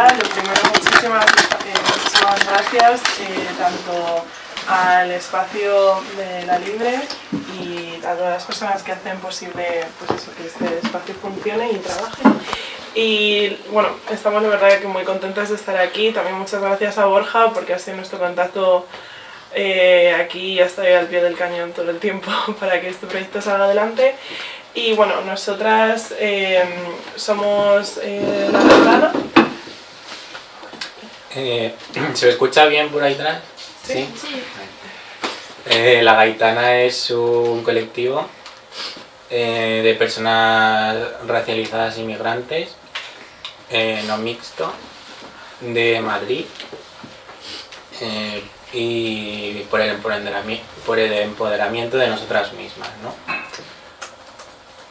Lo primero, muchísimas, eh, muchísimas gracias eh, tanto al espacio de la Libre y a todas las personas que hacen posible pues eso, que este espacio funcione y trabaje. Y bueno, estamos de verdad que muy contentas de estar aquí. También muchas gracias a Borja porque ha sido nuestro contacto eh, aquí ya estoy al pie del cañón todo el tiempo para que este proyecto salga adelante. Y bueno, nosotras somos la Gaitana. Eh, ¿Se me escucha bien por ahí atrás? Sí. Eh, la Gaitana es un colectivo eh, de personas racializadas inmigrantes, no mixto, de Madrid. y por el, empoderami- por el empoderamiento de nosotras mismas, ¿no?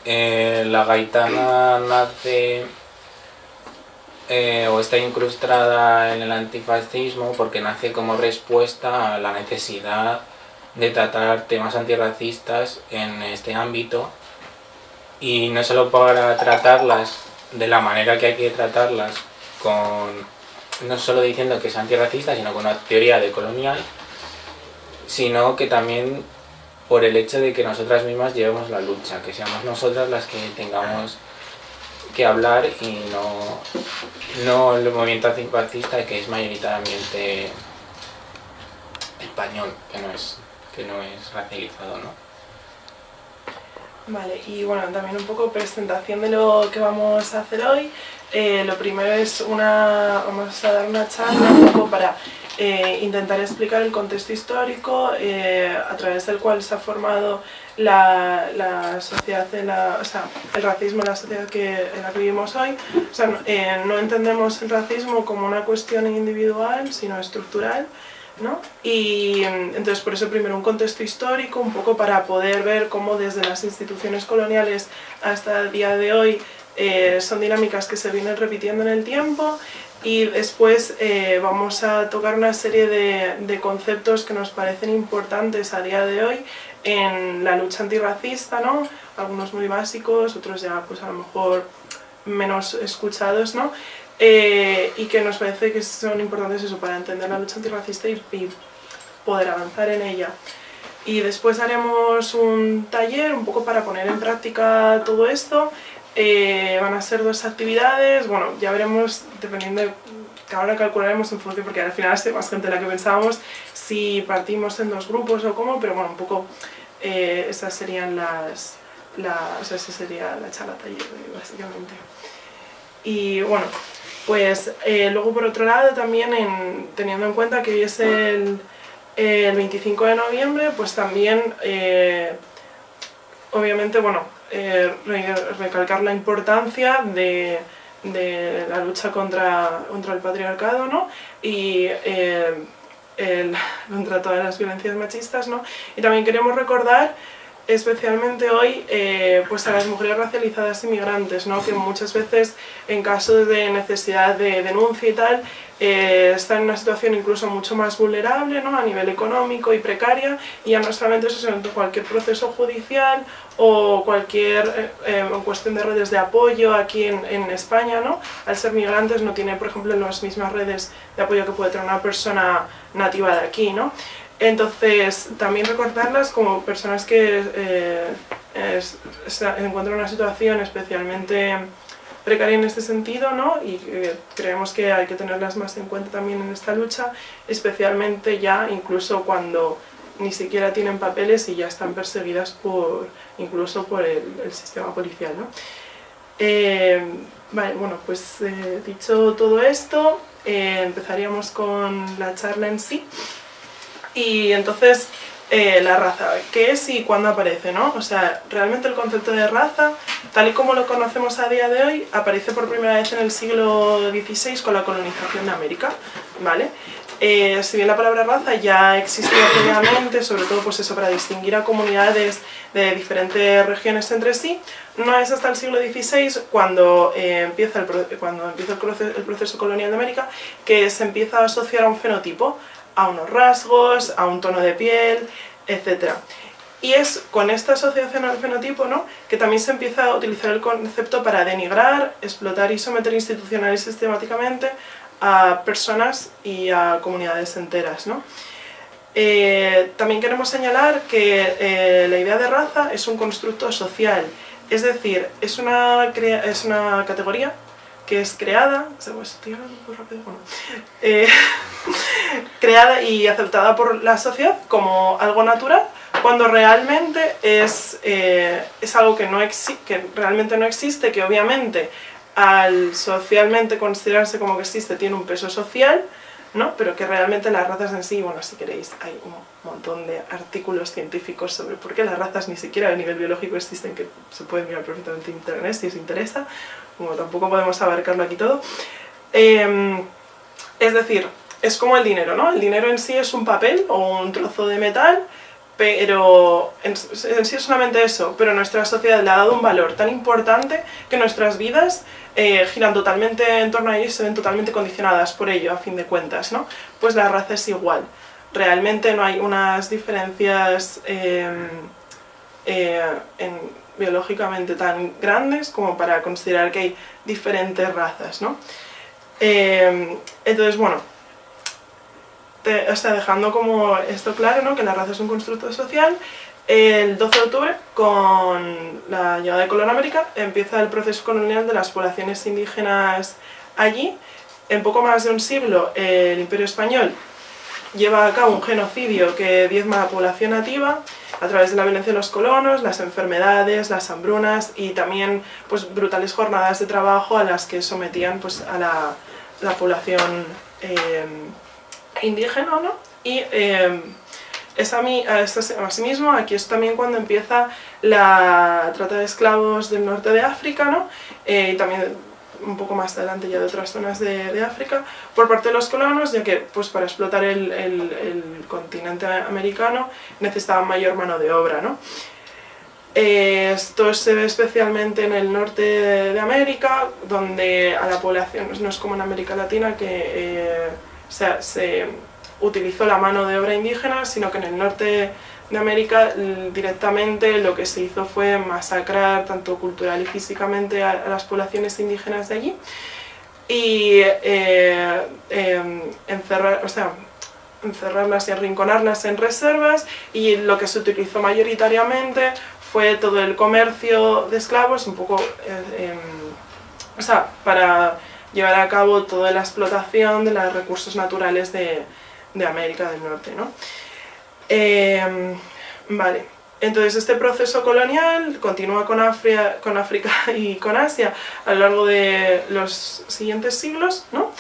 La gaitana nace eh, o está incrustada en el antifascismo porque nace como respuesta a la necesidad de tratar temas antirracistas en este ámbito. Y no solo para tratarlas de la manera que hay que tratarlas con no solo diciendo que es antirracista sino con una teoría decolonial sino que también por el hecho de que nosotras mismas llevemos la lucha, que seamos nosotras las que tengamos que hablar y no, no el movimiento antifascista que es mayoritariamente español, que no es, que no es racializado, ¿no? Vale, y bueno, también un poco presentación de lo que vamos a hacer hoy. Eh, lo primero es una, vamos a dar una charla un poco para eh, intentar explicar el contexto histórico eh, a través del cual se ha formado la, la sociedad, en la, o sea, el racismo en la sociedad que, en la que vivimos hoy. O sea, no, eh, no entendemos el racismo como una cuestión individual, sino estructural. ¿no? Y mm, entonces por eso primero un contexto histórico, un poco para poder ver cómo desde las instituciones coloniales hasta el día de hoy eh, son dinámicas que se vienen repitiendo en el tiempo y después eh, vamos a tocar una serie de, conceptos que nos parecen importantes a día de hoy en la lucha antirracista, ¿no? algunos muy básicos, otros ya pues a lo mejor menos escuchados, ¿no? Eh, y que nos parece que son importantes eso para entender la lucha antirracista y, y poder avanzar en ella. Y después haremos un taller un poco para poner en práctica todo esto. Eh, van a ser dos actividades, bueno, ya veremos, dependiendo de ahora calcularemos en función, porque al final es más gente de la que pensábamos, si partimos en dos grupos o cómo, pero bueno, un poco eh, esas serían las, la, o sea, esa sería la charla taller, básicamente. Y bueno, pues eh, luego por otro lado también en- teniendo en cuenta que hoy es el, el 25 de noviembre, pues también eh, obviamente bueno, eh, re- recalcar la importancia de, la lucha contra, el patriarcado ¿no? y eh, contra todas las violencias machistas ¿no? y también queremos recordar especialmente hoy eh, pues a las mujeres racializadas inmigrantes, ¿no? que muchas veces en caso de necesidad de denuncia y tal eh, están en una situación incluso mucho más vulnerable ¿no? a nivel económico y precaria y ya no solamente eso, sino cualquier proceso judicial o cualquier eh, eh, cuestión de redes de apoyo aquí en, en España, ¿no? al ser migrantes no tiene por ejemplo las mismas redes de apoyo que puede tener una persona nativa de aquí. ¿no? Entonces, también recordarlas como personas que eh, encuentran en una situación especialmente precaria en este sentido, ¿no? Y que creemos que hay que tenerlas más en cuenta también en esta lucha, especialmente ya incluso cuando ni siquiera tienen papeles y ya están perseguidas por, incluso por el, sistema policial, ¿no? Eh, vale, bueno, pues eh, dicho todo esto, eh, empezaríamos con la charla en sí. Y entonces, eh, la raza, ¿qué es y cuándo aparece? ¿no? O sea, realmente el concepto de raza, tal y como lo conocemos a día de hoy, aparece por primera vez en el siglo XVI con la colonización de América, ¿vale? Eh, si bien la palabra raza ya existía previamente, sobre todo pues eso, para distinguir a comunidades de diferentes regiones entre sí, no es hasta el siglo XVI cuando, eh, empieza, el, cuando empieza el proceso colonial de América que se empieza a asociar a un fenotipo, a unos rasgos, a un tono de piel, etc. Y es con esta asociación al fenotipo ¿no? que también se empieza a utilizar el concepto para denigrar, explotar y someter institucional y sistemáticamente a personas y a comunidades enteras. ¿no? Eh, también queremos señalar que eh, la idea de raza es un constructo social, es decir, es una, es una categoría que es creada, eh, creada y aceptada por la sociedad como algo natural, cuando realmente es, es algo que, no que realmente no existe, que obviamente al socialmente considerarse como que existe tiene un peso social, ¿no? pero que realmente las razas en sí, bueno, si queréis, hay un montón de artículos científicos sobre por qué las razas ni siquiera a nivel biológico existen, que se pueden mirar perfectamente en internet si os interesa, como tampoco podemos abarcarlo aquí todo. Em, es decir, es como el dinero, ¿no? El dinero en sí es un papel o un trozo de metal, pero en, sí es solamente eso, pero nuestra sociedad le ha dado un valor tan importante que nuestras vidas eh, giran totalmente en torno a ello y se ven totalmente condicionadas por ello, a fin de cuentas, ¿no? Pues la raza es igual. Realmente no hay unas diferencias em, eh, biológicamente tan grandes como para considerar que hay diferentes razas, ¿no? Em, entonces, bueno, o dejando como esto claro, ¿no? que la raza es un constructo social, el 12 de octubre, con la llegada de Colón América, empieza el proceso colonial de las poblaciones indígenas allí. En poco más de un siglo, el Imperio Español lleva a cabo un genocidio que diezma a la población nativa a través de la violencia de los colonos, las enfermedades, las hambrunas y también pues, brutales jornadas de trabajo a las que sometían pues, a la, población eh, indígena. ¿no? Y, eh, es a mí, asimismo, aquí es también cuando empieza la trata de esclavos del norte de África, ¿no? Eh, y también un poco más adelante ya de otras zonas de, África, por parte de los colonos, ya que pues, para explotar el, continente americano necesitaban mayor mano de obra. ¿no? Eh, esto se ve especialmente en el norte de, América, donde a la población, no es como en América Latina, que eh, se utilizó la mano de obra indígena, sino que en el norte de América directamente lo que se hizo fue masacrar tanto cultural y físicamente a, las poblaciones indígenas de allí y eh, em, encerrar, o sea, encerrarlas y arrinconarlas en reservas y lo que se utilizó mayoritariamente fue todo el comercio de esclavos, un poco, eh, em, o sea, para llevar a cabo toda la explotación de los recursos naturales de, de América del Norte. ¿no? Em, vale, entonces este proceso colonial continúa con, con África y con Asia a lo largo de los siguientes siglos, ¿no?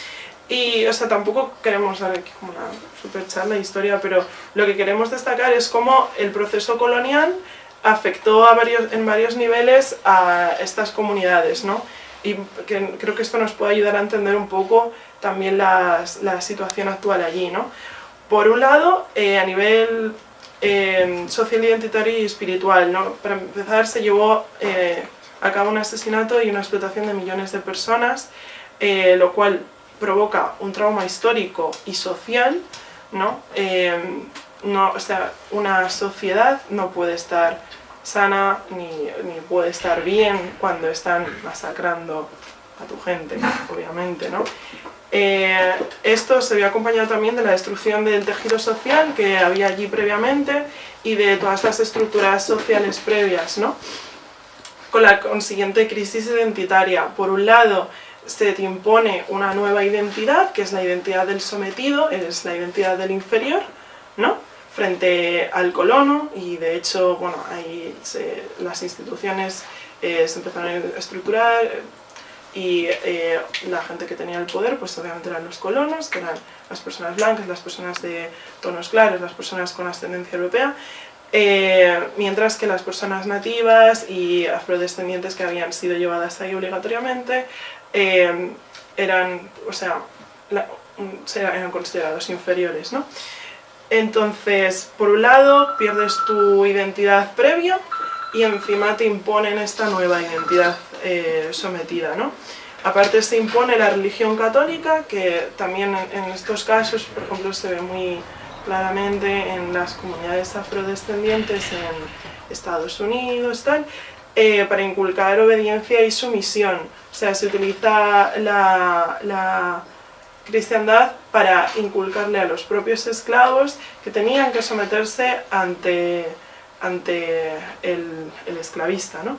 Y, o sea, tampoco queremos dar aquí como una super charla de historia, pero lo que queremos destacar es cómo el proceso colonial afectó a varios, en varios niveles a estas comunidades, ¿no? Y que, creo que esto nos puede ayudar a entender un poco también la situación actual allí. ¿no? Por un lado, eh, a nivel eh, social, identitario y espiritual, para empezar se llevó eh, a cabo un asesinato y una explotación de millones de personas, lo cual provoca un trauma histórico y social, ¿no? no, o sea, una sociedad no puede estar sana ni, ni, puede estar bien cuando están masacrando a tu gente, obviamente, ¿no? Eh, esto se vio acompañado también de la destrucción del tejido social que había allí previamente y de todas las estructuras sociales previas, ¿no? con la consiguiente crisis identitaria. Por un lado, se te impone una nueva identidad, que es la identidad del sometido, es la identidad del inferior, ¿no? frente al colono, y de hecho, bueno, ahí las instituciones eh, se empezaron a estructurar, y eh, la gente que tenía el poder pues obviamente eran los colonos, que eran las personas blancas, las personas de tonos claros, las personas con ascendencia europea, eh, mientras que las personas nativas y afrodescendientes que habían sido llevadas ahí obligatoriamente eh, eran, o sea, eran considerados inferiores. ¿no? Entonces, por un lado, pierdes tu identidad previa y encima te imponen esta nueva identidad eh, sometida. ¿no? Aparte se impone la religión católica, que también en estos casos, por ejemplo, se ve muy claramente en las comunidades afrodescendientes en Estados Unidos, tal, eh, para inculcar obediencia y sumisión. O sea, se utiliza la, cristiandad para inculcarle a los propios esclavos que tenían que someterse ante, ante el, esclavista. ¿no?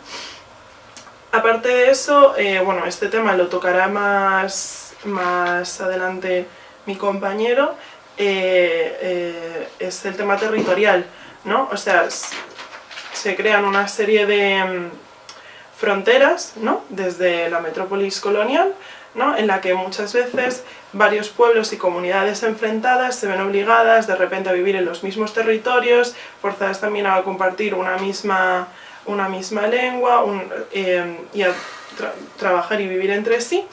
Aparte de eso, eh, bueno, este tema lo tocará más, más adelante mi compañero, eh, es el tema territorial, ¿no? O sea, se crean una serie de mm, fronteras, ¿no? Desde la metrópolis colonial, ¿no? en la que muchas veces varios pueblos y comunidades enfrentadas se ven obligadas de repente a vivir en los mismos territorios, forzadas también a compartir una misma, una misma lengua eh, y a trabajar y vivir entre sí,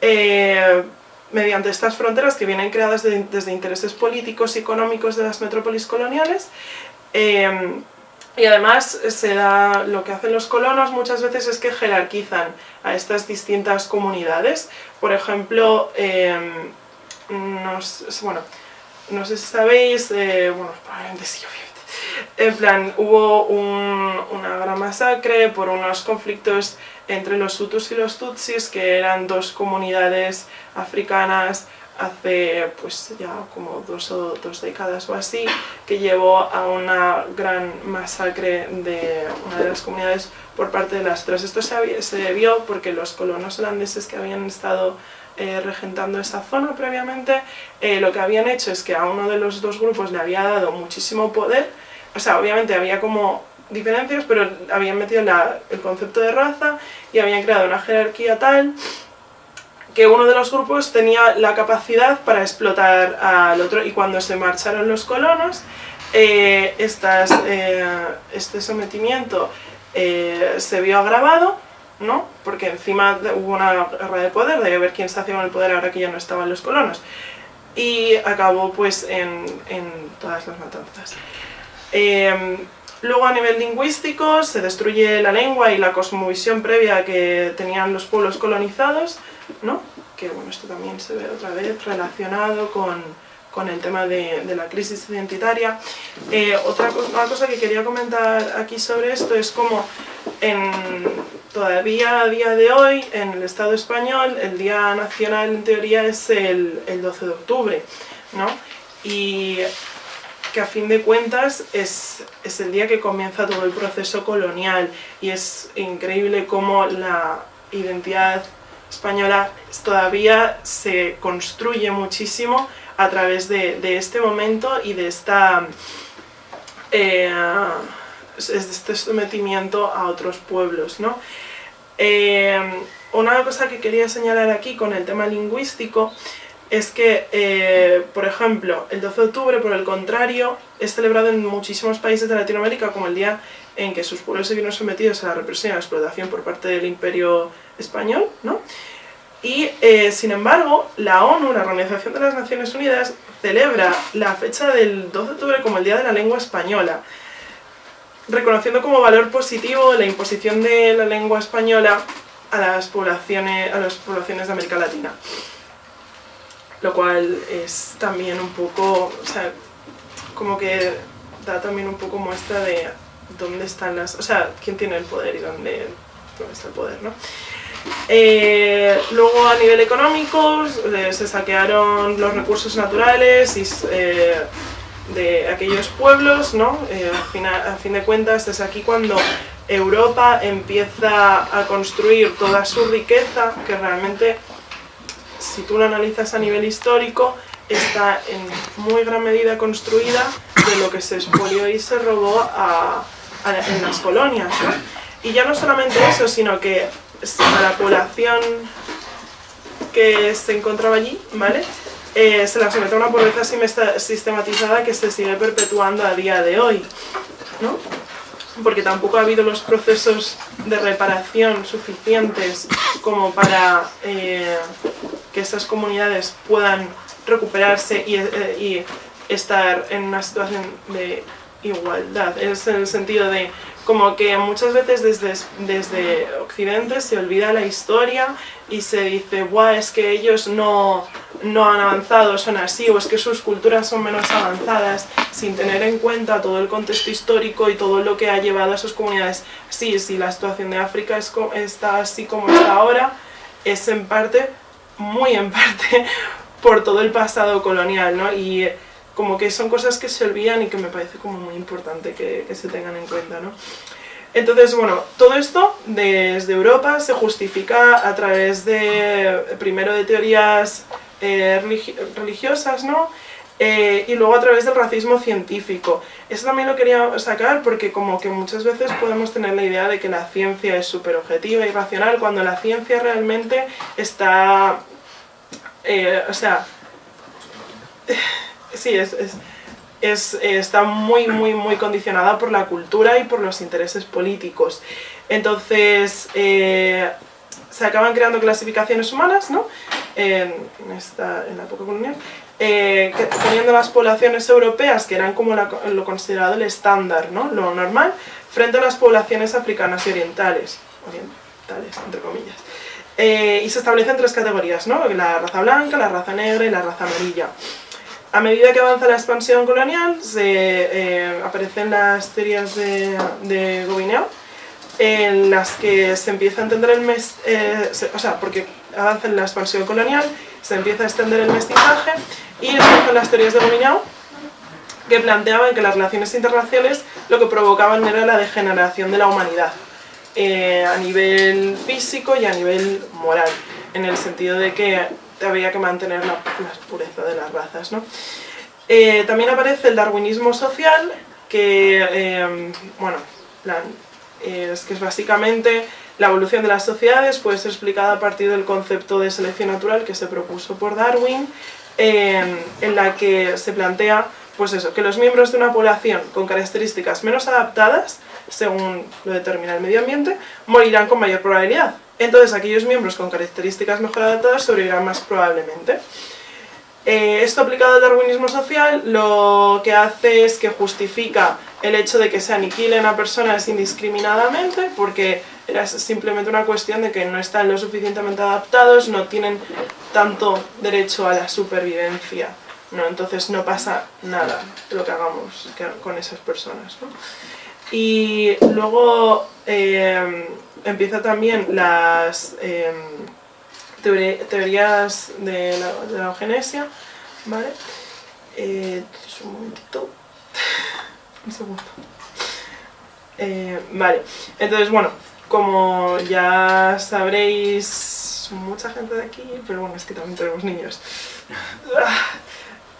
eh, mediante estas fronteras que vienen creadas desde intereses políticos y económicos de las metrópolis coloniales, eh, y además se da, lo que hacen los colonos muchas veces es que jerarquizan a estas distintas comunidades. Por ejemplo, em, no, bueno, no sé si sabéis, eh, bueno, probablemente sí, en plan, hubo una gran masacre por unos conflictos entre los Hutus y los Tutsis, que eran dos comunidades africanas hace pues ya como dos o dos décadas o así, que llevó a una gran masacre de una de las comunidades por parte de las otras. Esto se, debió porque los colonos holandeses que habían estado eh, regentando esa zona previamente, eh, lo que habían hecho es que a uno de los dos grupos le había dado muchísimo poder, o sea, obviamente había como diferencias, pero habían metido el concepto de raza y habían creado una jerarquía tal que uno de los grupos tenía la capacidad para explotar al otro y cuando se marcharon los colonos, eh, eh, este sometimiento eh, se vio agravado, ¿no? porque encima hubo una guerra de poder, de ver quién se hacía con el poder ahora que ya no estaban los colonos, y acabó pues en, en todas las matanzas. Luego a nivel lingüístico se destruye la lengua y la cosmovisión previa que tenían los pueblos colonizados, ¿no? que bueno, esto también se ve otra vez relacionado con, con el tema de, de, la crisis identitaria. Eh, otra cosa que quería comentar aquí sobre esto es como en, todavía a día de hoy en el Estado español el Día Nacional en teoría es el, el 12 de octubre, ¿no? Y que a fin de cuentas es, es, el día que comienza todo el proceso colonial y es increíble cómo la identidad española todavía se construye muchísimo a través de, este momento y de esta eh, este sometimiento a otros pueblos. ¿no? Eh, una cosa que quería señalar aquí con el tema lingüístico es que, eh, por ejemplo, el 12 de octubre, por el contrario, es celebrado en muchísimos países de Latinoamérica como el día en que sus pueblos se vieron sometidos a la represión y a la explotación por parte del imperio español, ¿no? Y, eh, sin embargo, la ONU, la Organización de las Naciones Unidas, celebra la fecha del 12 de octubre como el Día de la Lengua Española, reconociendo como valor positivo la imposición de la lengua española a las poblaciones, a las poblaciones de América Latina. Lo cual es también un poco, o sea, como que da también un poco muestra de dónde están las... O sea, quién tiene el poder y dónde, está el poder, ¿no? Eh, luego a nivel económico eh, se saquearon los recursos naturales y, eh, de aquellos pueblos, ¿no? a, fin de cuentas es aquí cuando Europa empieza a construir toda su riqueza, que realmente si tú lo analizas a nivel histórico, está en muy gran medida construida de lo que se expolió y se robó en las colonias. Y ya no solamente eso, sino que a la población que se encontraba allí, ¿vale? Eh, se la somete a una pobreza sistematizada que se sigue perpetuando a día de hoy, ¿no? Porque tampoco ha habido los procesos de reparación suficientes como para eh, que estas comunidades puedan recuperarse y, eh, y estar en una situación de igualdad, es en el sentido de como que muchas veces desde, desde Occidente se olvida la historia y se dice, Buah, es que ellos no, no han avanzado, son así, o es que sus culturas son menos avanzadas, sin tener en cuenta todo el contexto histórico y todo lo que ha llevado a sus comunidades. Sí, si la situación de África es, está así como está ahora, es en parte, muy en parte, por todo el pasado colonial, ¿no? Como que son cosas que se olvidan y que me parece como muy importante que, se tengan en cuenta, ¿no? Entonces, bueno, todo esto desde Europa se justifica a través de, primero de teorías eh, religiosas, ¿no? Eh, y luego a través del racismo científico. Eso también lo quería sacar porque como que muchas veces podemos tener la idea de que la ciencia es súper objetiva y racional, cuando la ciencia realmente está... Eh, o sea sí, es, es, está muy, muy, muy condicionada por la cultura y por los intereses políticos. Entonces, eh, se acaban creando clasificaciones humanas, ¿no? En, esta, en la época colonial, eh, poniendo las poblaciones europeas, que eran como lo considerado el estándar, ¿no? Lo normal, frente a las poblaciones africanas y orientales, orientales, entre comillas. Eh, y se establecen tres categorías, ¿no? La raza blanca, la raza negra y la raza amarilla. A medida que avanza la expansión colonial, se, eh, aparecen las teorías de, de en las que se empieza a entender el mes, eh, o sea, porque avanza la expansión colonial, se empieza a extender el mestizaje y empiezan las teorías de Gobineau que planteaban que las relaciones interraciales lo que provocaban era la degeneración de la humanidad eh, a nivel físico y a nivel moral, en el sentido de que había que mantener la, pureza de las razas. ¿no? Eh, también aparece el darwinismo social, que, eh, bueno, es que es básicamente la evolución de las sociedades puede ser explicada a partir del concepto de selección natural que se propuso por Darwin, en la que se plantea pues eso, que los miembros de una población con características menos adaptadas, según lo determina el medio ambiente, morirán con mayor probabilidad. Entonces aquellos miembros con características mejor adaptadas sobrevivirán más probablemente. Eh, esto aplicado al darwinismo social lo que hace es que justifica el hecho de que se aniquilen a personas indiscriminadamente porque era simplemente una cuestión de que no están lo suficientemente adaptados, no tienen tanto derecho a la supervivencia. ¿no? Entonces no pasa nada lo que hagamos con esas personas. Y luego eh, empieza también las em, teorías de la, eugenesia, ¿vale? Eh, un momentito, un segundo. Eh, vale, entonces bueno, como ya sabréis, mucha gente de aquí, pero bueno, es que también tenemos niños.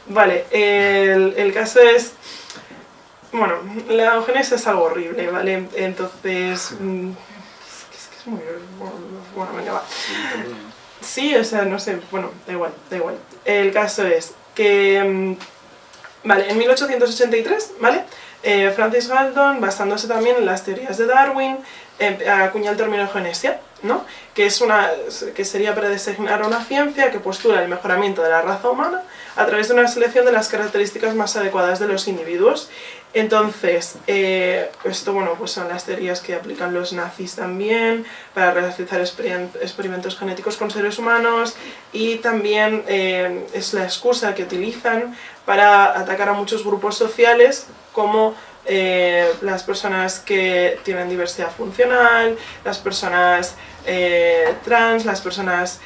Vale, el, el caso es bueno, la eugenesia es algo horrible, ¿vale? Entonces, mm, es que es muy... Bueno, venga, va. Sí, o sea, no sé, bueno, da igual, da igual. El caso es que, mm, vale, en 1883, ¿vale? Eh, Francis Galton, basándose también en las teorías de Darwin, eh, acuña el término eugenesia, ¿no? que, es una, que sería para designar una ciencia que postula el mejoramiento de la raza humana a través de una selección de las características más adecuadas de los individuos. Entonces, eh, esto bueno, pues son las teorías que aplican los nazis también para realizar experimentos genéticos con seres humanos y también eh, es la excusa que utilizan para atacar a muchos grupos sociales como eh, las personas que tienen diversidad funcional, las personas trans, las personas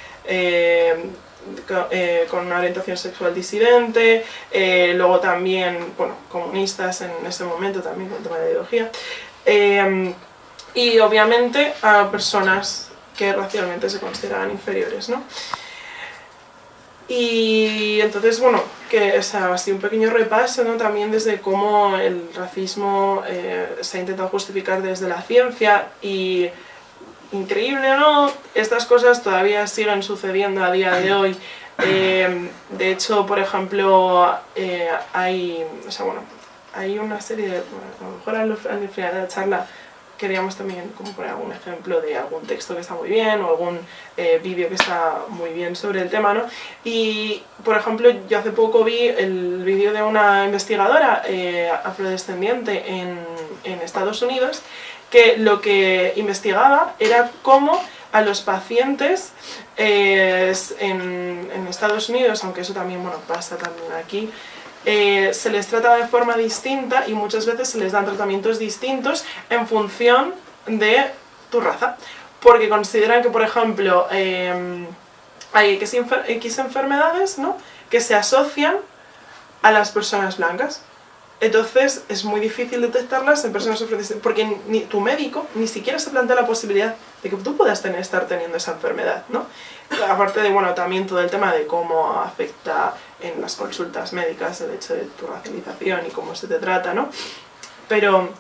eh, con una orientación sexual disidente, luego también, bueno, comunistas en ese momento también con el tema de ideología, y obviamente a personas que racialmente se consideran inferiores, ¿no? Y entonces, bueno, que es así un pequeño repaso ¿no? también desde cómo el racismo eh, se ha intentado justificar desde la ciencia y increíble no, estas cosas todavía siguen sucediendo a día de hoy. Eh, de hecho, por ejemplo, eh, hay, o sea, bueno, hay una serie de, a lo mejor al final de la charla queríamos también como poner algún ejemplo de algún texto que está muy bien o algún eh, vídeo que está muy bien sobre el tema, ¿no? Y, por ejemplo, yo hace poco vi el vídeo de una investigadora eh, afrodescendiente en, en Estados Unidos que lo que investigaba era cómo a los pacientes eh, en, Estados Unidos, aunque eso también bueno, pasa también aquí, eh, se les trata de forma distinta y muchas veces se les dan tratamientos distintos en función de tu raza. Porque consideran que, por ejemplo, em, hay X, X enfermedades ¿no? que se asocian a las personas blancas. Entonces es muy difícil detectarlas en personas afrodescendientes porque ni tu médico ni siquiera se plantea la posibilidad de que tú puedas tener, estar teniendo esa enfermedad, ¿no? Aparte de, bueno, también todo el tema de cómo afecta en las consultas médicas el hecho de tu racialización y cómo se te trata, ¿no? Pero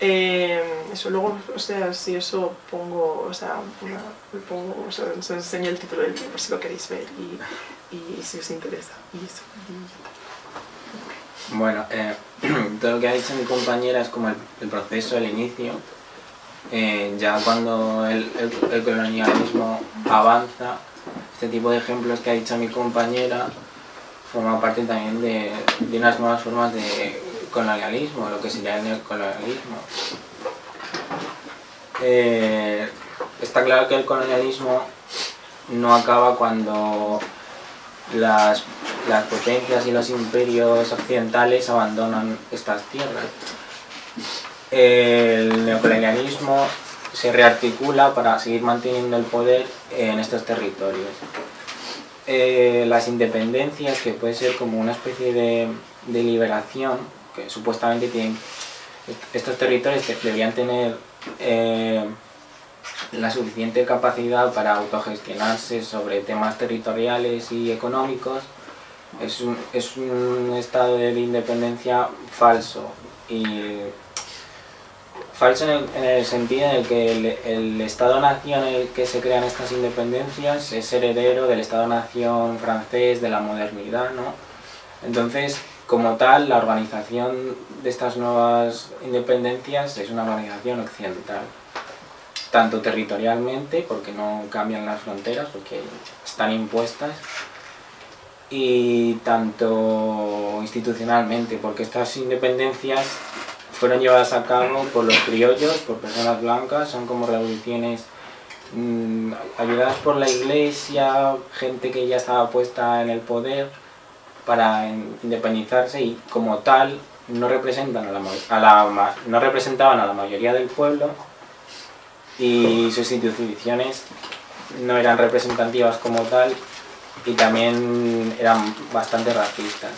eh, eso luego, o sea, si eso pongo, o sea, pongo, o sea, os enseño el título del libro si lo queréis ver y, y si os interesa. Y eso, bueno, eh, todo lo que ha dicho mi compañera es como el, proceso, el inicio. Eh, ya cuando el, colonialismo avanza, este tipo de ejemplos que ha dicho mi compañera forma parte también de, unas nuevas formas de colonialismo, lo que sería el neocolonialismo. Eh, está claro que el colonialismo no acaba cuando las, potencias y los imperios occidentales abandonan estas tierras. El neocolonialismo se rearticula para seguir manteniendo el poder en estos territorios. Eh, las independencias, que puede ser como una especie de, liberación, que supuestamente tienen estos territorios deberían tener eh, la suficiente capacidad para autogestionarse sobre temas territoriales y económicos es un, es un estado de independencia falso y falso en el, sentido en el que el, Estado-Nación en el que se crean estas independencias es heredero del Estado-Nación francés, de la modernidad, ¿no? Entonces, como tal, la organización de estas nuevas independencias es una organización occidental tanto territorialmente, porque no cambian las fronteras, porque están impuestas, y tanto institucionalmente, porque estas independencias fueron llevadas a cabo por los criollos, por personas blancas, son como revoluciones mmm, ayudadas por la iglesia, gente que ya estaba puesta en el poder para independizarse y como tal no, representan a la, a la, no representaban a la mayoría del pueblo y sus instituciones no eran representativas como tal y también eran bastante racistas.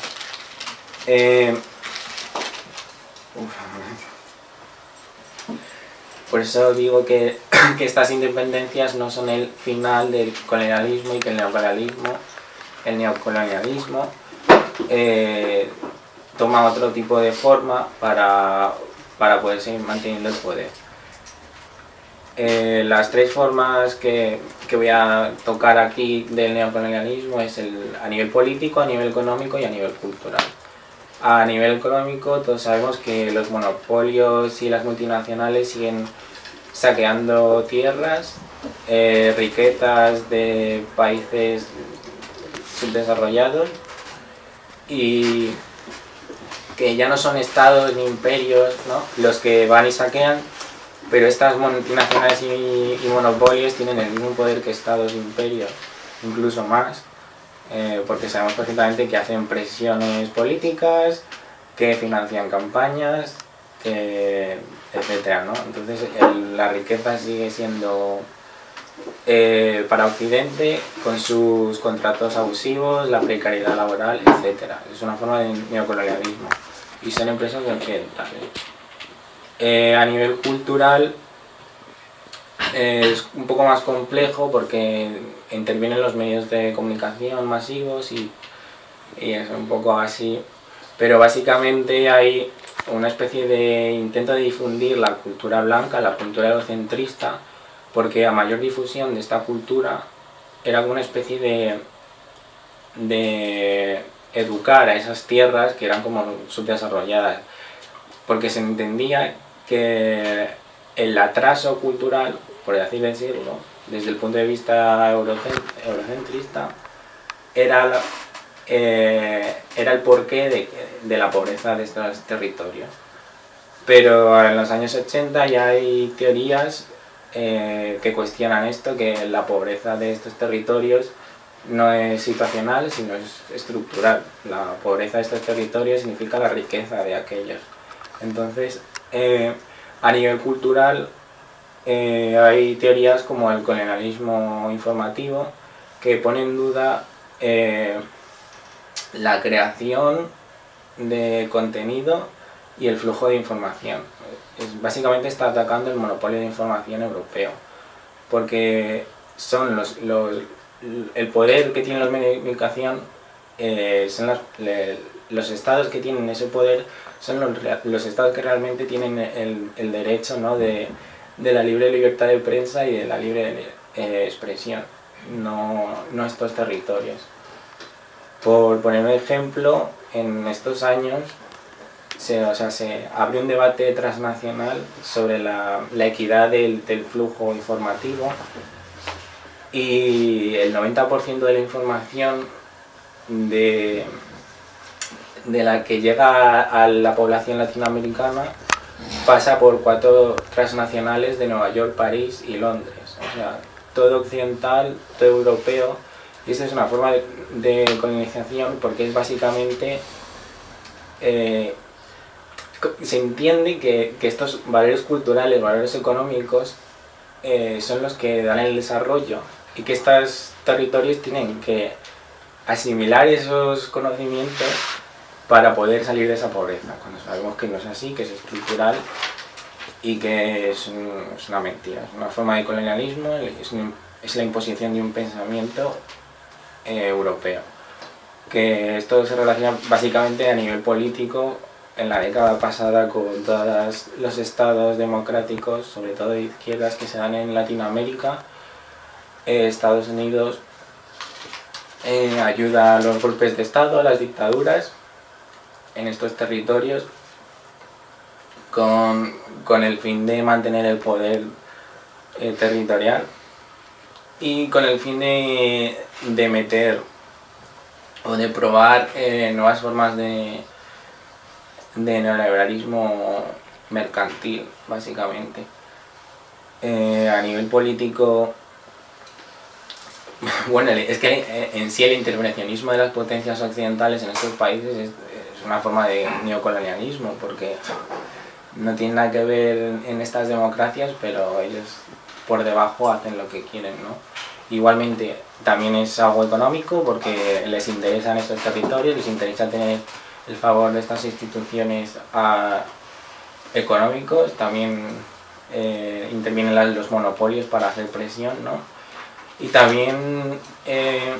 Eh, por eso digo que, estas independencias no son el final del colonialismo y que el neocolonialismo, el neocolonialismo eh, toma otro tipo de forma para, para poder seguir manteniendo el poder. Eh, las tres formas que, voy a tocar aquí del neocolonialismo es el, a nivel político, a nivel económico y a nivel cultural. A nivel económico todos sabemos que los monopolios y las multinacionales siguen saqueando tierras, eh, riquezas de países subdesarrollados y que ya no son estados ni imperios los que van y saquean, pero estas multinacionales y, monopolios tienen el mismo poder que estados e imperios, incluso más, eh, porque sabemos perfectamente que hacen presiones políticas, que financian campañas, que, etcétera, ¿no? Entonces la riqueza sigue siendo eh, para Occidente con sus contratos abusivos, la precariedad laboral, etcétera. Es una forma de neocolonialismo y son empresas occidentales. Eh, a nivel cultural es un poco más complejo porque intervienen los medios de comunicación masivos y, es un poco así, pero básicamente hay una especie de intento de difundir la cultura blanca, la cultura eurocentrista, porque a mayor difusión de esta cultura era una especie de, de educar a esas tierras que eran como subdesarrolladas, porque se entendía que el atraso cultural, por así decirlo, desde el punto de vista eurocentrista, era, eh, era el porqué de, de la pobreza de estos territorios. Pero en los años 80 ya hay teorías eh, que cuestionan esto, que la pobreza de estos territorios no es situacional, sino es estructural. La pobreza de estos territorios significa la riqueza de aquellos. Entonces, eh, a nivel cultural, eh, hay teorías como el colonialismo informativo que pone en duda la creación de contenido y el flujo de información. Básicamente está atacando el monopolio de información europeo, porque son los, los el poder que tienen los medios de comunicación, eh, son los estados que tienen ese poder, son los, estados que realmente tienen el, derecho ¿no? de, de, la libre libertad de prensa y de la libre eh, expresión, no, no estos territorios. Por poner un ejemplo, en estos años se, o sea, se abrió un debate transnacional sobre la, la equidad del, del, flujo informativo y el 90% de la información de, de la que llega a la población latinoamericana pasa por cuatro transnacionales de Nueva York, París y Londres. O sea, todo occidental, todo europeo, y esta es una forma de, de colonización porque es básicamente eh, se entiende que, que, estos valores culturales, valores económicos, eh, son los que dan el desarrollo y que estos territorios tienen que asimilar esos conocimientos para poder salir de esa pobreza, cuando sabemos que no es así, que es estructural y que es, es una mentira, es una forma de colonialismo, es la imposición de un pensamiento eh, europeo. Que esto se relaciona básicamente a nivel político en la década pasada con todos los estados democráticos, sobre todo de izquierdas que se dan en Latinoamérica, eh, Estados Unidos eh, ayuda a los golpes de estado, a las dictaduras en estos territorios con, con el fin de mantener el poder eh, territorial y con el fin de, de meter o de probar eh, nuevas formas de, de neoliberalismo mercantil, básicamente. Eh, a nivel político, bueno, es que en sí el intervencionismo de las potencias occidentales en estos países es, es una forma de neocolonialismo, porque no tiene nada que ver en estas democracias, pero ellos por debajo hacen lo que quieren, ¿no? Igualmente, también es algo económico, porque les interesan estos territorios, les interesa tener el favor de estas instituciones a, económicos, también eh, intervienen los monopolios para hacer presión, ¿no? Y también eh,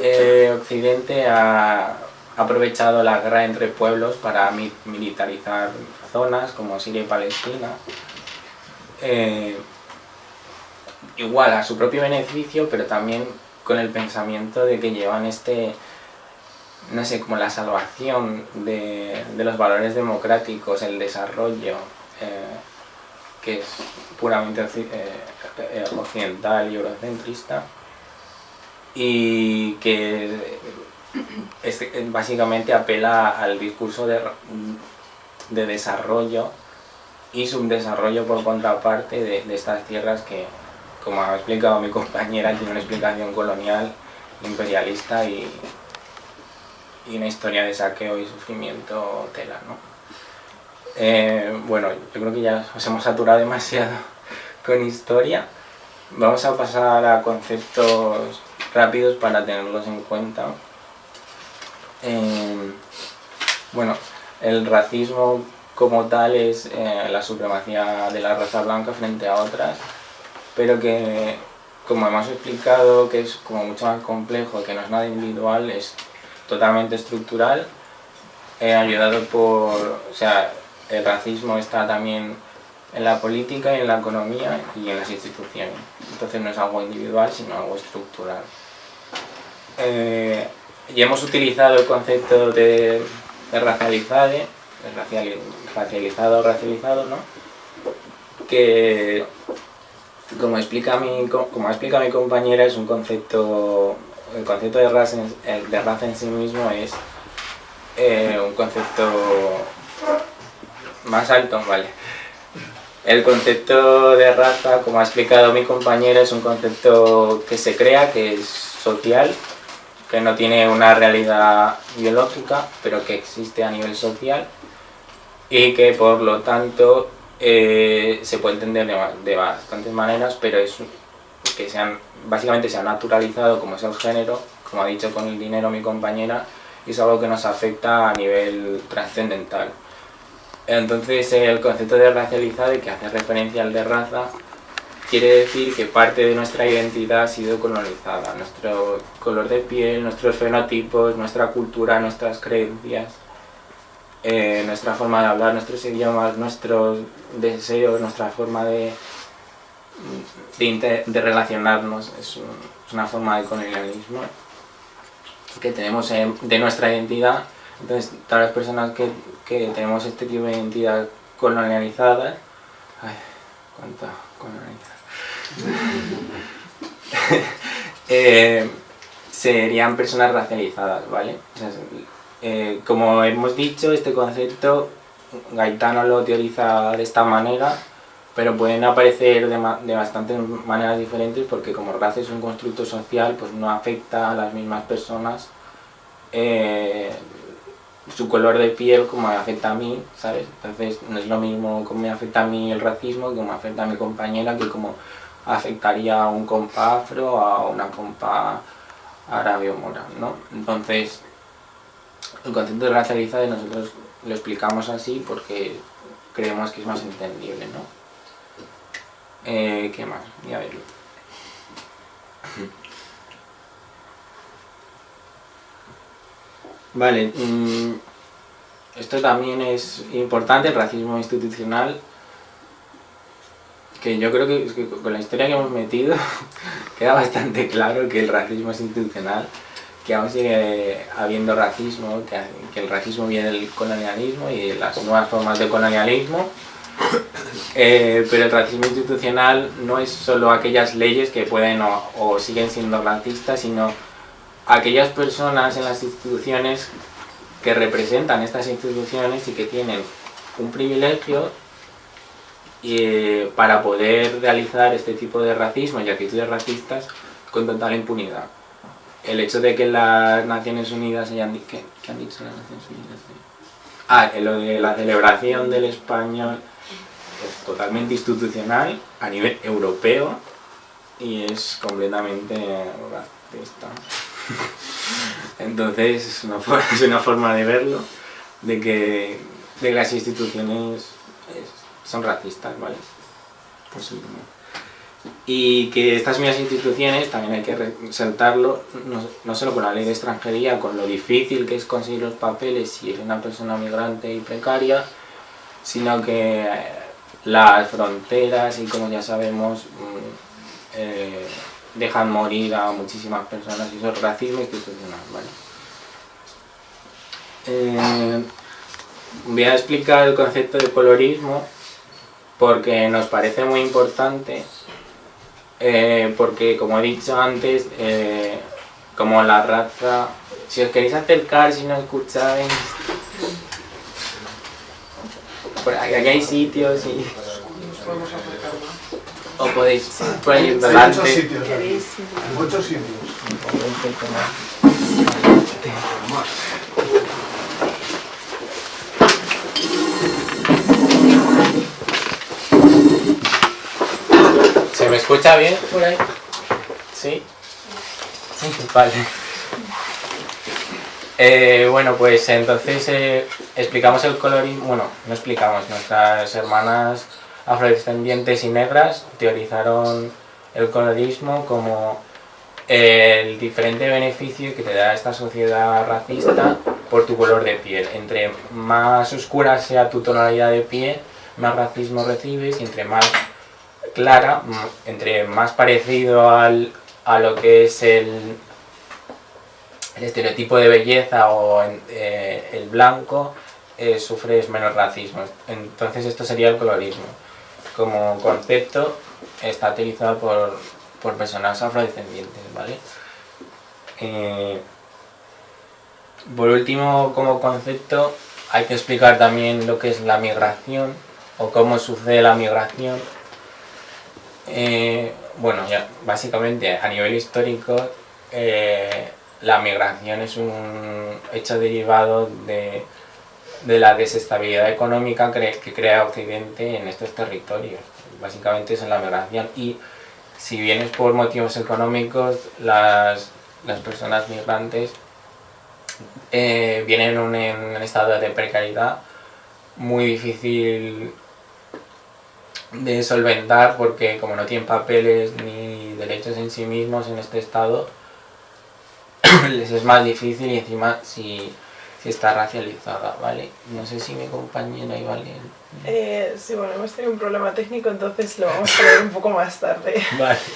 eh, Occidente ha aprovechado la guerra entre pueblos para mi militarizar zonas como Siria y Palestina. Eh, igual a su propio beneficio, pero también con el pensamiento de que llevan este no sé, como la salvación de, los valores democráticos, el desarrollo, eh, que es puramente eh, occidental y eurocentrista, y que es, básicamente apela al discurso de, de desarrollo y subdesarrollo por contraparte de, estas tierras que, como ha explicado mi compañera, tiene una explicación colonial, imperialista y, y una historia de saqueo y sufrimiento tela, ¿no? Eh, bueno, yo creo que ya os hemos saturado demasiado con historia. Vamos a pasar a conceptos rápidos para tenerlos en cuenta. Eh, bueno, el racismo como tal es eh, la supremacía de la raza blanca frente a otras, pero que, como hemos explicado, que es como mucho más complejo, que no es nada individual, es totalmente estructural, eh, ayudado por, o sea, el racismo está también en la política y en la economía y en las instituciones. Entonces no es algo individual, sino algo estructural. Eh, y hemos utilizado el concepto de, de racializado, racializado ¿no? que, como explica mi, como explica mi compañera, es un concepto, el concepto de raza, en, de raza en sí mismo es eh, un concepto más alto, vale. El concepto de raza, como ha explicado mi compañera, es un concepto que se crea, que es social, que no tiene una realidad biológica, pero que existe a nivel social y que por lo tanto eh, se puede entender de, bastantes maneras, pero es que básicamente se ha naturalizado como es el género, como ha dicho con el dinero mi compañera, y es algo que nos afecta a nivel trascendental. Entonces el concepto de racializado, que hace referencia al de raza, quiere decir que parte de nuestra identidad ha sido colonizada. Nuestro color de piel, nuestros fenotipos, nuestra cultura, nuestras creencias, eh, nuestra forma de hablar, nuestros idiomas, nuestros deseos, nuestra forma de, de, relacionarnos, es, una forma de colonialismo que tenemos de nuestra identidad. Entonces, todas las personas que, que, tenemos este tipo de identidad colonializada, ay, cuánta colonialidad, eh, serían personas racializadas, ¿vale? Eh, como hemos dicho, este concepto Gaetano lo teoriza de esta manera, pero pueden aparecer de, bastantes maneras diferentes porque como raza es un constructo social, pues no afecta a las mismas personas eh, su color de piel como me afecta a mí, ¿sabes? Entonces no es lo mismo como me afecta a mí el racismo que como afecta a mi compañera que como afectaría a un compa afro a una compa árabe o mora, ¿no? Entonces el concepto de racializado nosotros lo explicamos así porque creemos que es más entendible, ¿no? Eh, ¿Qué más? Voy a verlo. Vale, mm, esto también es importante, el racismo institucional, que yo creo que con la historia que hemos metido queda bastante claro que el racismo es institucional que aún sigue habiendo racismo, que, el racismo viene del colonialismo y de las nuevas formas de colonialismo, eh, pero el racismo institucional no es solo aquellas leyes que pueden o, siguen siendo racistas, sino aquellas personas en las instituciones que representan estas instituciones y que tienen un privilegio eh, para poder realizar este tipo de racismo y actitudes racistas con total impunidad el hecho de que las Naciones Unidas hayan dicho... ¿Qué, han dicho las Naciones Unidas? Ah, lo de la celebración del español es totalmente institucional a nivel europeo y es completamente racista. Entonces es una, forma, es una forma de verlo, de que, de las instituciones son racistas, ¿vale? Pues, y que estas mismas instituciones, también hay que resaltarlo, no, solo con la ley de extranjería, con lo difícil que es conseguir los papeles si eres una persona migrante y precaria, sino que las fronteras y como ya sabemos mm, eh, dejan morir a muchísimas personas y eso es racismo institucional. ¿vale? Eh, voy a explicar el concepto de colorismo porque nos parece muy importante eh, porque como he dicho antes, eh, como la raza, si os queréis acercar, si no escucháis, por aquí, hay sitios y... O podéis por ahí delante. Hay muchos sitios. Muchos sitios. Me escucha bien por ahí? ¿Sí? Vale. Eh, bueno, pues entonces eh, explicamos el colorismo, bueno, no explicamos, nuestras hermanas afrodescendientes y negras teorizaron el colorismo como el diferente beneficio que te da esta sociedad racista por tu color de piel. Entre más oscura sea tu tonalidad de piel, más racismo recibes y entre más clara, entre más parecido al, a lo que es el, el estereotipo de belleza o eh, el blanco, eh, sufres menos racismo. Entonces esto sería el colorismo. como concepto está utilizado por, por personas afrodescendientes, ¿vale? Eh, por último, como concepto, hay que explicar también lo que es la migración o cómo sucede la migración. Eh, bueno, ya, básicamente a nivel histórico, eh, la migración es un hecho derivado de, la desestabilidad económica que crea Occidente en estos territorios. Básicamente es la migración y si bien es por motivos económicos, las, personas migrantes eh, vienen en en un estado de precariedad muy difícil de solventar porque como no tienen papeles ni derechos en sí mismos en este estado, les es más difícil y encima si, está racializada, ¿vale? No sé si mi compañera iba a leer. Eh, sí, bueno, hemos tenido un problema técnico, entonces lo vamos a leer un poco más tarde. Vale.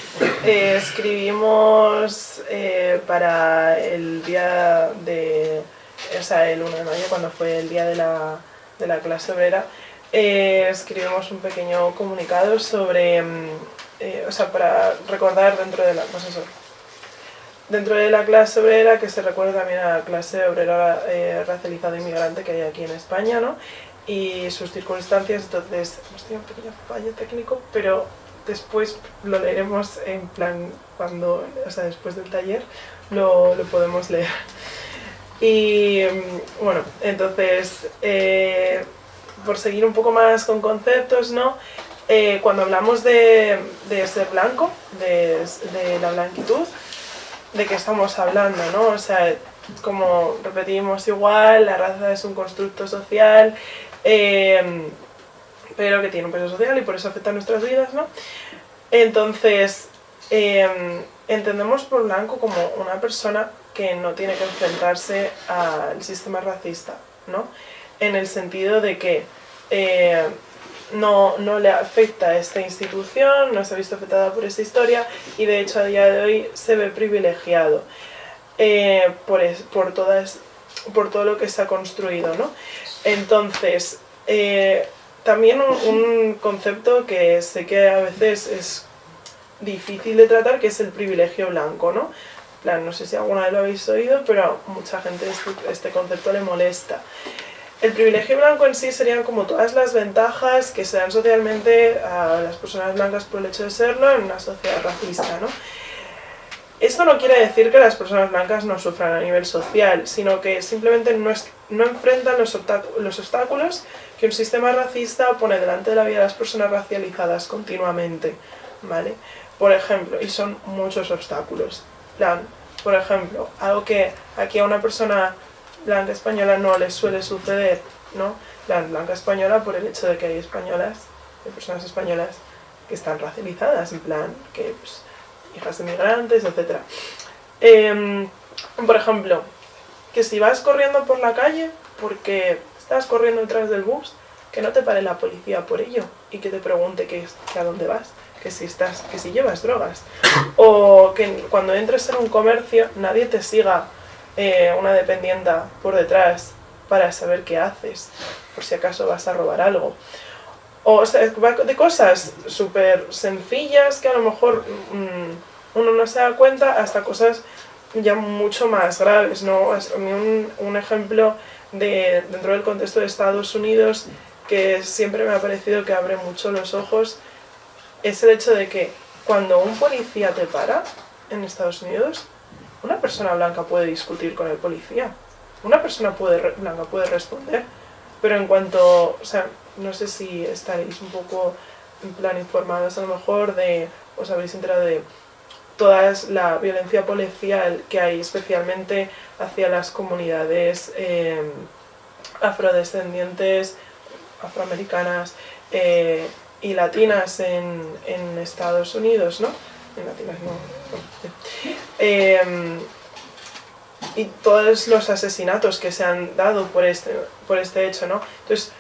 Eh, escribimos eh, para el día de... o sea, el 1 de mayo, cuando fue el día de la, de la clase obrera, eh, escribimos un pequeño comunicado sobre, mm, eh, o sea, para recordar dentro de la, pues dentro de la clase obrera, que se recuerda también a la clase obrera eh, racializada inmigrante que hay aquí en España, ¿no? Y sus circunstancias, entonces hemos tenido un pequeño fallo técnico, pero después lo leeremos en plan, cuando, o sea, después del taller, lo, lo podemos leer. Y mm, bueno, entonces, eh, por seguir un poco más con conceptos, ¿no? Eh, cuando hablamos de, ser blanco, de, la blanquitud, ¿de qué estamos hablando, no? O sea, como repetimos igual, la raza es un constructo social, em, pero que tiene un peso social y por eso afecta a nuestras vidas, ¿no? Entonces, em, entendemos por blanco como una persona que no tiene que enfrentarse al sistema racista, ¿no? En el sentido de que eh, no, no, le afecta a esta institución, no se ha visto afectada por esta historia y de hecho a día de hoy se ve privilegiado eh, por, por, todas, por todo lo que está construido. ¿no? Entonces, eh, también un, concepto que sé que a veces es difícil de tratar, que es el privilegio blanco. ¿no? no sé si alguna vez lo habéis oído, pero mucha gente este, este concepto le molesta. El privilegio blanco en sí serían como todas las ventajas que se dan socialmente a las personas blancas por el hecho de serlo en una sociedad racista, ¿no? Esto no quiere decir que las personas blancas no sufran a nivel social, sino que simplemente no, no enfrentan los, los, obstáculos que un sistema racista pone delante de la vida de las personas racializadas continuamente, ¿vale? Por ejemplo, y son muchos obstáculos. Por ejemplo, algo que aquí a una persona blanca española no les suele suceder, ¿no? La blanca española por el hecho de que hay españolas, hay personas españolas que están racializadas, en plan, que pues, hijas de migrantes, etc. Em, por ejemplo, que si vas corriendo por la calle porque estás corriendo detrás del bus, que no te pare la policía por ello y que te pregunte que, a dónde vas, que si, estás, que si llevas drogas. O que cuando entres en un comercio nadie te siga eh, una dependienta por detrás para saber qué haces, por si acaso vas a robar algo. O, sea, de cosas súper sencillas que a lo mejor mm, uno no se da cuenta hasta cosas ya mucho más graves, ¿no? Un, un ejemplo de, dentro del contexto de Estados Unidos que siempre me ha parecido que abre mucho los ojos es el hecho de que cuando un policía te para en Estados Unidos, una persona blanca puede discutir con el policía, una persona puede, blanca puede responder, pero en cuanto, o sea, no sé si estaréis un poco en plan informados a lo mejor de, os habéis enterado de toda la violencia policial que hay especialmente hacia las comunidades eh, afrodescendientes, afroamericanas eh, y latinas en, en Estados Unidos, ¿no? Em, y todos los asesinatos que se han dado por este, por este hecho, ¿no? Entonces,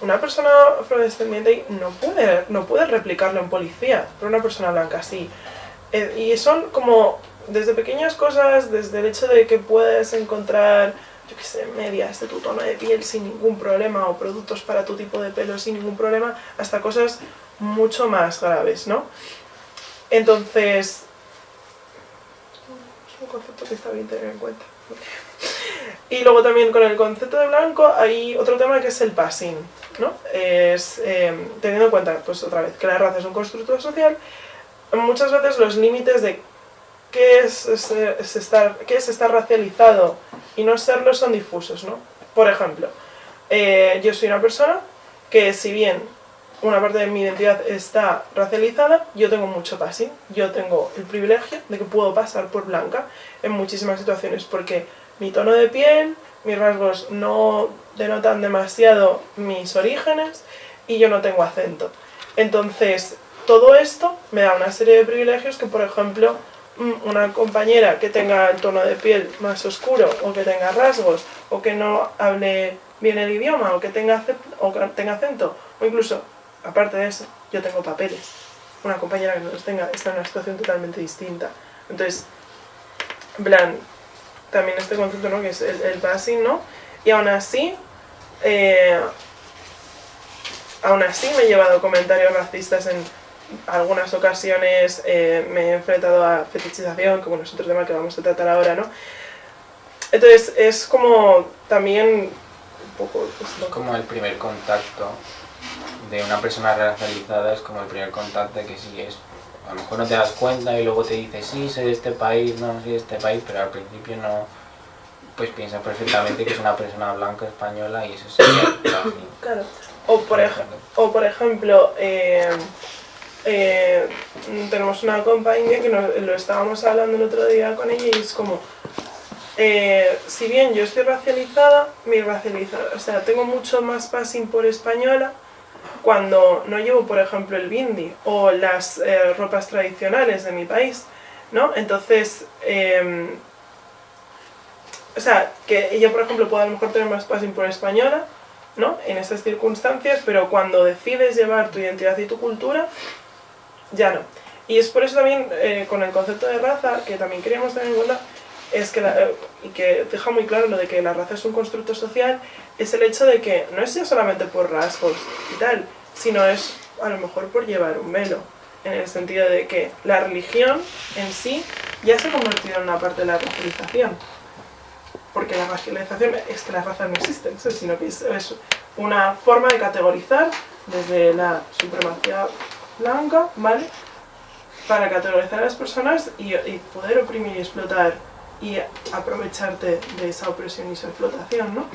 una persona afrodescendiente no puede, no puede replicarlo en policía, pero una persona blanca sí. Eh, y son como desde pequeñas cosas, desde el hecho de que puedes encontrar, yo qué sé, medias de tu tono de piel sin ningún problema o productos para tu tipo de pelo sin ningún problema, hasta cosas mucho más graves, ¿no? Entonces, concepto que está bien tener en cuenta. Y luego también con el concepto de blanco hay otro tema que es el passing, ¿no? Es, em, teniendo en cuenta, pues otra vez, que la raza es un constructo social, muchas veces los límites de qué es, estar, qué es estar racializado y no serlo son difusos, ¿no? Por ejemplo, eh, yo soy una persona que si bien una parte de mi identidad está racializada, yo tengo mucho passing, yo tengo el privilegio de que puedo pasar por blanca en muchísimas situaciones, porque mi tono de piel, mis rasgos no denotan demasiado mis orígenes y yo no tengo acento. Entonces, todo esto me da una serie de privilegios que, por ejemplo, mm, una compañera que tenga el tono de piel más oscuro o que tenga rasgos o que no hable bien el idioma o que tenga, o que tenga acento o incluso, aparte de eso, yo tengo papeles. Una compañera que no los tenga está en una situación totalmente distinta. Entonces, en plan, también este concepto, ¿no? Que es el, el passing, ¿no? Y aún así, eh, aún así me he llevado comentarios racistas en algunas ocasiones, eh, me he enfrentado a fetichización, que bueno, es otro tema que vamos a tratar ahora, ¿no? Entonces, es como también un poco... Pues, es como el primer contacto de una persona racializada, es como el primer contacto que sí es a lo mejor no te das cuenta y luego te dices, sí, soy de este país, no, soy de este país, pero al principio no, pues piensa perfectamente que es una persona blanca española y eso sería Claro. O por, o por ejemplo, eh, eh, tenemos una compañía que lo estábamos hablando el otro día con ella y es como, eh, si bien yo estoy racializada, mi racializada, o sea, tengo mucho más passing por española, cuando no llevo, por ejemplo, el bindi o las eh, ropas tradicionales de mi país, ¿no? Entonces, em, o sea, que ella, por ejemplo, puede a lo mejor tener más passing por española, ¿no? En esas circunstancias, pero cuando decides llevar tu identidad y tu cultura, ya no. Y es por eso también, eh, con el concepto de raza, que también queríamos tener en cuenta, es que, eh, y que deja muy claro lo de que la raza es un constructo social, es el hecho de que no es ya solamente por rasgos y tal, sino es a lo mejor por llevar un velo, en el sentido de que la religión en sí ya se ha convertido en una parte de la racialización. Porque la racialización es que la raza no existe, sino que es, una forma de categorizar desde la supremacía blanca, ¿vale? Para categorizar a las personas y poder oprimir y explotar y aprovecharte de esa opresión y esa explotación, ¿no?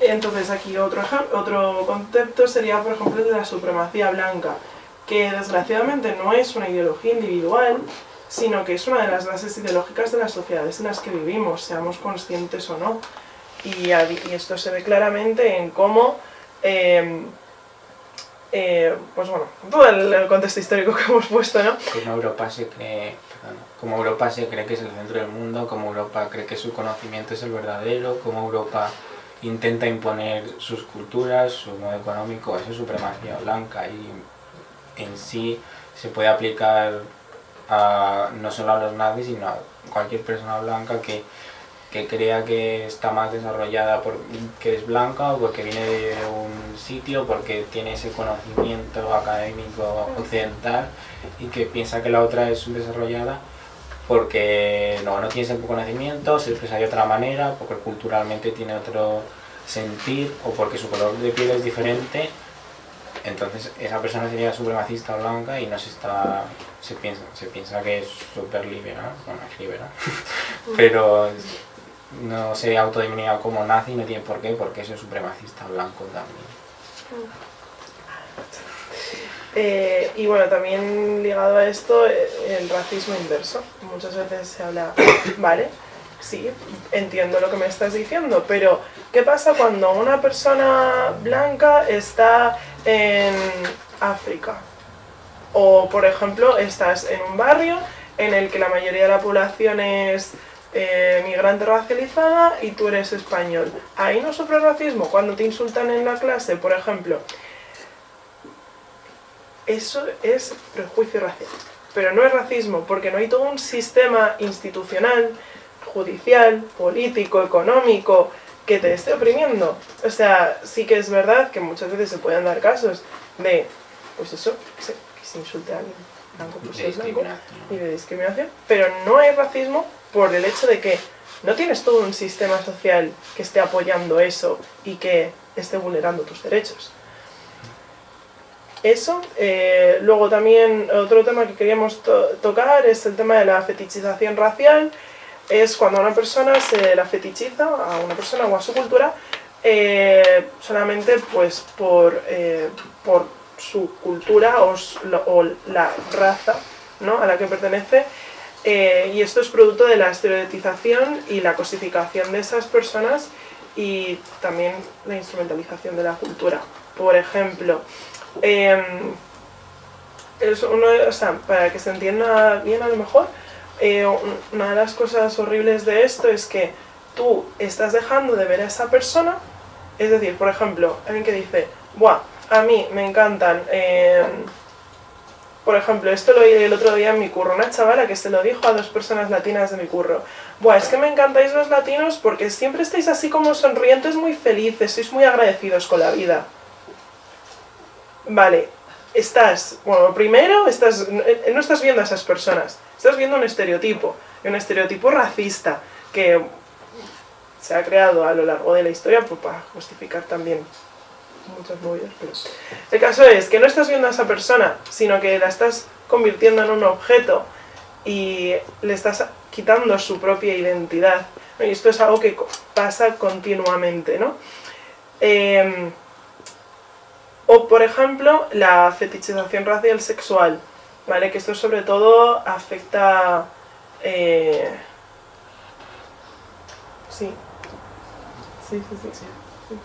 Entonces aquí otro, otro concepto sería, por ejemplo, de la supremacía blanca, que desgraciadamente no es una ideología individual, sino que es una de las bases ideológicas de las sociedades en las que vivimos, seamos conscientes o no. Y, esto se ve claramente en cómo, eh, eh, pues bueno, todo el, contexto histórico que hemos puesto, ¿no? Como Europa se cree, como Europa se cree que es el centro del mundo, como Europa cree que su conocimiento es el verdadero, como Europa intenta imponer sus culturas, su modo económico, esa supremacía blanca. Y en sí se puede aplicar a, no solo a los nazis, sino a cualquier persona blanca que, crea que está más desarrollada porque es blanca o porque viene de un sitio, porque tiene ese conocimiento académico occidental y que piensa que la otra es desarrollada porque no, no tiene ese conocimiento, se expresa de otra manera, porque culturalmente tiene otro sentir o porque su color de piel es diferente, entonces esa persona sería supremacista blanca y no se está, se piensa, se piensa que es súper liberal, bueno, es liberal, pero no se autodenomina como nazi, no tiene por qué, porque es supremacista blanco también. Eh, y bueno, también ligado a esto, eh, el racismo inverso. Muchas veces se habla, vale, sí, entiendo lo que me estás diciendo, pero ¿qué pasa cuando una persona blanca está en África? O, por ejemplo, estás en un barrio en el que la mayoría de la población es eh, migrante racializada y tú eres español. Ahí no sufre racismo cuando te insultan en la clase, por ejemplo. Eso es prejuicio racial. Pero no es racismo, porque no hay todo un sistema institucional, judicial, político, económico, que te esté oprimiendo. O sea, sí que es verdad que muchas veces se pueden dar casos de pues eso, que se, que se insulte a alguien blanco pues es blanco y de discriminación, pero no hay racismo por el hecho de que no tienes todo un sistema social que esté apoyando eso y que esté vulnerando tus derechos. Eso, eh, luego también otro tema que queríamos tocar es el tema de la fetichización racial, es cuando a una persona se la fetichiza, a una persona o a su cultura, eh, solamente pues por, eh, por su cultura o, la raza ¿no? a la que pertenece, y esto es producto de la estereotipización y la cosificación de esas personas y también la instrumentalización de la cultura. Por ejemplo, Em, es uno, o sea, para que se entienda bien a lo mejor, eh, una de las cosas horribles de esto es que tú estás dejando de ver a esa persona, es decir, por ejemplo, alguien que dice, Buah, a mí me encantan, em, por ejemplo, esto lo oí el otro día en mi curro, una chavala que se lo dijo a dos personas latinas de mi curro, Buah, es que me encantáis los latinos porque siempre estáis así como sonrientes, muy felices, sois muy agradecidos con la vida. Vale, estás, bueno, primero estás, eh, no estás viendo a esas personas, estás viendo un estereotipo, un estereotipo racista que se ha creado a lo largo de la historia pues, para justificar también muchas movidas, pero el caso es que no estás viendo a esa persona, sino que la estás convirtiendo en un objeto y le estás quitando su propia identidad. Y esto es algo que pasa continuamente, ¿no? Em, o, por ejemplo, la fetichización racial sexual, ¿vale? Que esto sobre todo afecta... Eh, sí. Sí, sí, sí. sí.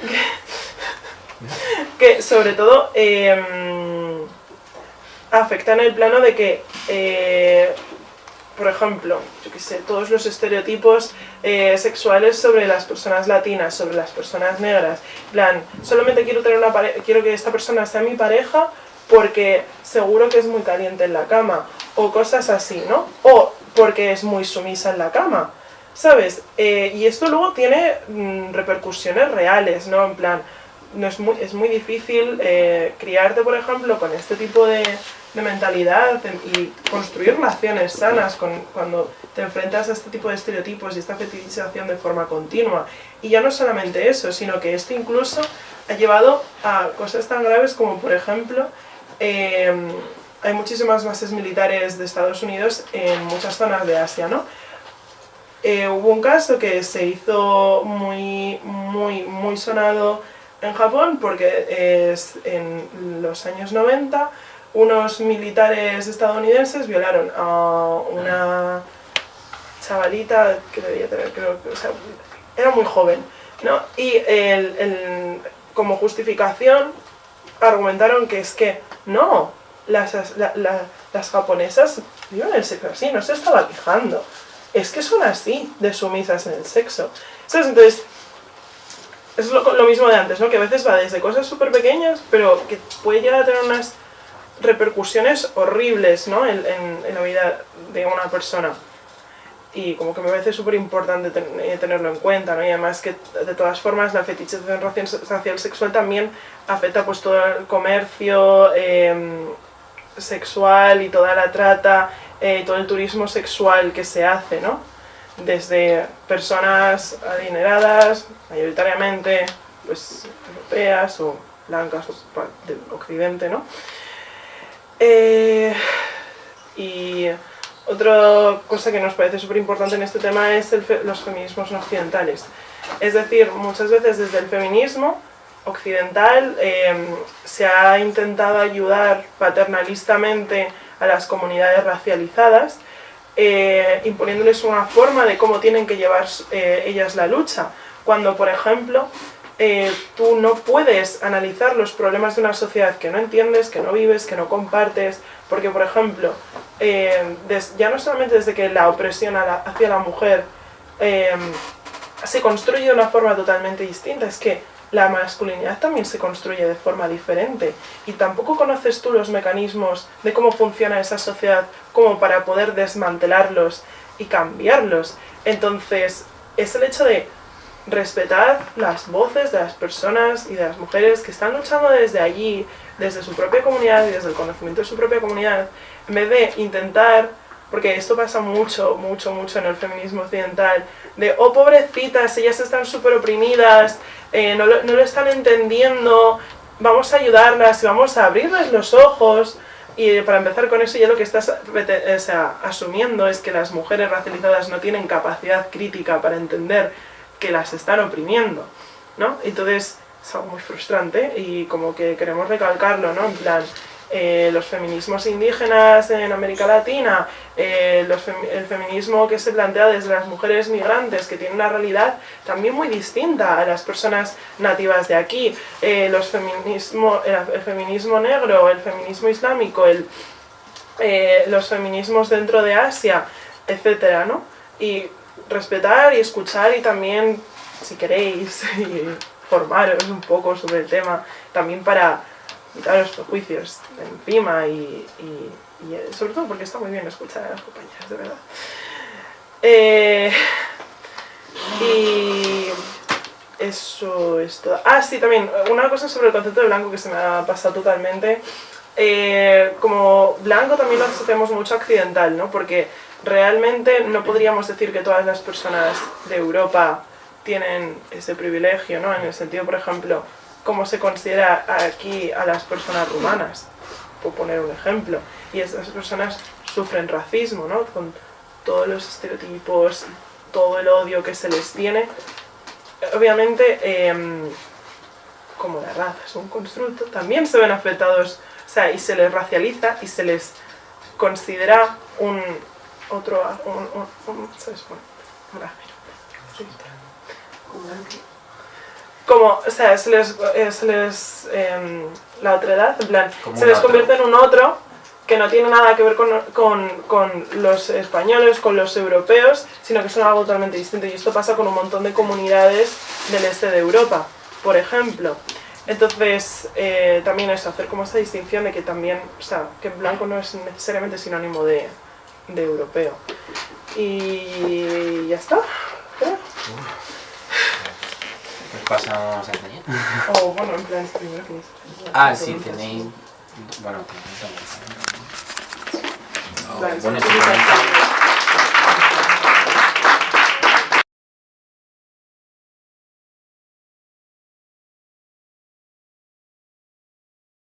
que sobre todo eh, afecta en el plano de que eh, por ejemplo, yo qué sé, todos los estereotipos eh, sexuales sobre las personas latinas, sobre las personas negras. plan, solamente quiero, tener una quiero que esta persona sea mi pareja porque seguro que es muy caliente en la cama, o cosas así, ¿no? O porque es muy sumisa en la cama, ¿sabes? Eh, y esto luego tiene mm, repercusiones reales, ¿no? En plan, no es, muy, es muy difícil eh, criarte, por ejemplo, con este tipo de, de mentalidad y construir relaciones sanas con, cuando te enfrentas a este tipo de estereotipos y esta fetichización de forma continua. Y ya no solamente eso, sino que esto incluso ha llevado a cosas tan graves como, por ejemplo, em, hay muchísimas bases militares de Estados Unidos en muchas zonas de Asia, ¿no? Eh, hubo un caso que se hizo muy, muy, muy sonado en Japón porque es en los años 90 unos militares estadounidenses violaron a una chavalita que debía tener, creo que, o sea, era muy joven, ¿no? Y como justificación argumentaron que es que no, las, las japonesas viven el sexo así, no se estaba quejando, es que son así de sumisas en el sexo. Entonces, es lo, lo mismo de antes, ¿no? Que a veces va desde cosas súper pequeñas, pero que puede llegar a tener unas repercusiones horribles ¿no? en, la vida de una persona. Y como que me parece súper importante eh, tenerlo en cuenta, ¿no? Y además que de todas formas la fetichización racial sexual también afecta pues todo el comercio em, sexual y toda la trata, eh, todo el turismo sexual que se hace, ¿no? Desde personas adineradas, mayoritariamente pues europeas o blancas o del occidente, ¿no? Eh, y otra cosa que nos parece súper importante en este tema es los feminismos occidentales. Es decir, muchas veces desde el feminismo occidental em, se ha intentado ayudar paternalistamente a las comunidades racializadas, eh, imponiéndoles una forma de cómo tienen que llevar eh, ellas la lucha. Cuando, por ejemplo, eh, tú no puedes analizar los problemas de una sociedad que no entiendes, que no vives, que no compartes, porque por ejemplo, ya no solamente desde que la opresión hacia la mujer se construye de una forma totalmente distinta, es que la masculinidad también se construye de forma diferente y tampoco conoces tú los mecanismos de cómo funciona esa sociedad como para poder desmantelarlos y cambiarlos. Entonces, es el hecho de respetar las voces de las personas y de las mujeres que están luchando desde allí, desde su propia comunidad y desde el conocimiento de su propia comunidad, en vez de intentar, porque esto pasa mucho, mucho, mucho en el feminismo occidental, de, oh pobrecitas, ellas están súper oprimidas, eh, no, lo, no lo están entendiendo, vamos a ayudarlas y vamos a abrirles los ojos, y para empezar con eso, ya lo que estás o sea, asumiendo es que las mujeres racializadas no tienen capacidad crítica para entender que las están oprimiendo, ¿no? Entonces es algo muy frustrante y como que queremos recalcarlo, ¿no? En plan, eh, los feminismos indígenas en América Latina, eh, el feminismo que se plantea desde las mujeres migrantes, que tiene una realidad también muy distinta a las personas nativas de aquí, eh, los feminismo, el, feminismo negro, el feminismo islámico, los feminismos dentro de Asia, etcétera, ¿no? Y respetar y escuchar y también, si queréis, formaros un poco sobre el tema, también para quitar los prejuicios encima y, y, y, sobre todo porque está muy bien escuchar a las compañeras, de verdad. Eh, y eso es todo. Ah, sí, también, una cosa sobre el concepto de blanco que se me ha pasado totalmente. Eh, como blanco también lo asociamos mucho accidental, ¿no? Porque realmente no podríamos decir que todas las personas de Europa tienen ese privilegio, ¿no? En el sentido, por ejemplo, cómo se considera aquí a las personas rumanas, por poner un ejemplo. Y esas personas sufren racismo, ¿no? Con todos los estereotipos, todo el odio que se les tiene. Obviamente, em, como la raza es un constructo, también se ven afectados, o sea, y se les racializa y se les considera un otro, un, un, ¿sabes? Como, o sea, se les, eh, se les eh, la otredad, en plan, se les convierte en un otro que no tiene nada que ver con, con, con, los españoles, con los europeos, sino que son algo totalmente distinto. Y esto pasa con un montón de comunidades del este de Europa, por ejemplo. Entonces, eh, también es hacer como esta distinción de que también, o sea, que blanco no es necesariamente sinónimo de, de europeo. Y ya está. ¿Eh? Pasamos a enseñar? O bueno, en plan, primero que Ah, sí, tenéis... Bueno, tenéis... Bueno,